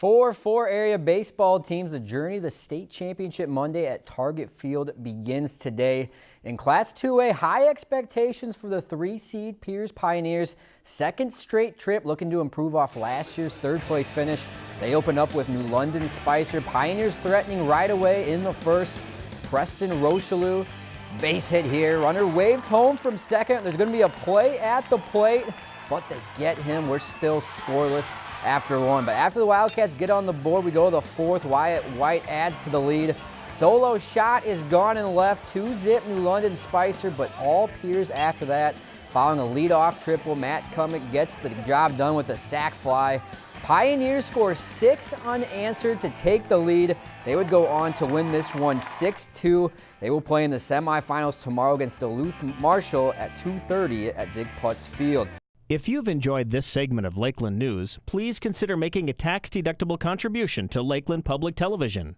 For four area baseball teams, the journey to the state championship Monday at Target Field begins today. In Class 2A, high expectations for the three seed Pierz Pioneers. Second straight trip looking to improve off last year's third place finish. They open up with New London Spicer. Pioneers threatening right away in the first. Preston Rocheleau, base hit here. Runner waved home from second. There's going to be a play at the plate, but they get him. We're still scoreless after one. But after the Wildcats get on the board, we go to the fourth. Wyatt White adds to the lead. Solo shot is gone and left. Two zip New London Spicer, but all Pierz after that. Following a leadoff triple, Matt Cummick gets the job done with a sac fly. Pioneers score six unanswered to take the lead. They would go on to win this one 6-2. They will play in the semifinals tomorrow against Duluth Marshall at 2.30 at Dick Putz Field. If you've enjoyed this segment of Lakeland News, please consider making a tax-deductible contribution to Lakeland Public Television.